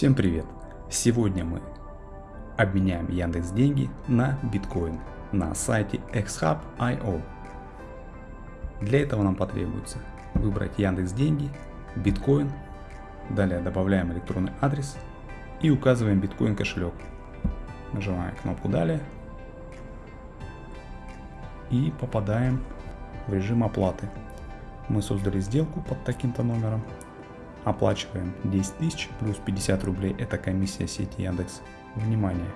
Всем привет! Сегодня мы обменяем Яндекс деньги на биткоин на сайте xhub.io. Для этого нам потребуется выбрать Яндекс деньги, биткоин, далее добавляем электронный адрес и указываем биткоин кошелек. Нажимаем кнопку далее и попадаем в режим оплаты. Мы создали сделку под таким-то номером Оплачиваем 10 тысяч плюс 50 рублей, это комиссия сети Яндекс. Внимание!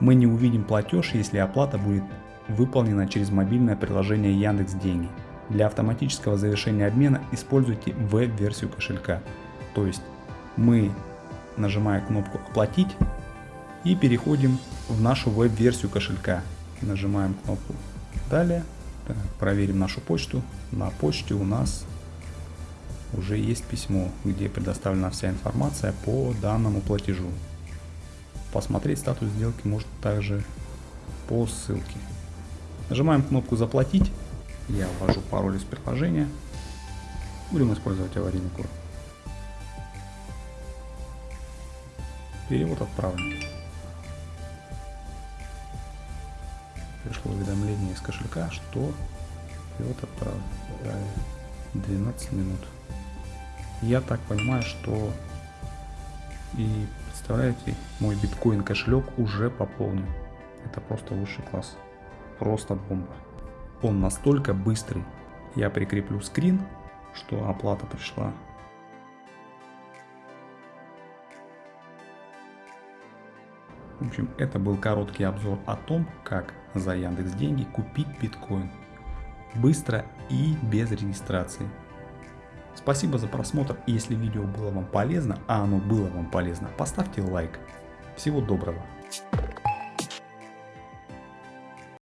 Мы не увидим платеж, если оплата будет выполнена через мобильное приложение Яндекс Деньги. Для автоматического завершения обмена используйте веб-версию кошелька. То есть мы нажимаем кнопку «Оплатить» и переходим в нашу веб-версию кошелька. Нажимаем кнопку «Далее». Так, проверим нашу почту. На почте у нас уже есть письмо, где предоставлена вся информация по данному платежу. Посмотреть статус сделки можно также по ссылке. Нажимаем кнопку «Заплатить». Я ввожу пароль из приложения. Будем использовать аварийный код. Перевод отправлен. Пришло уведомление из кошелька, что перевод отправлен. 12 минут. Я так понимаю, что и представляете, мой биткоин кошелек уже пополнен. Это просто высший класс. Просто бомба. Он настолько быстрый. Я прикреплю скрин, что оплата пришла. В общем, это был короткий обзор о том, как за Яндекс Деньги купить биткоин. Быстро и без регистрации. Спасибо за просмотр если видео было вам полезно, а оно было вам полезно, поставьте лайк. Всего доброго.